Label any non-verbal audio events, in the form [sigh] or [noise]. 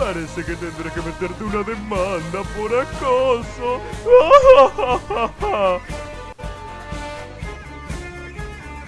Parece que tendré que meterte una demanda por acoso. [laughs]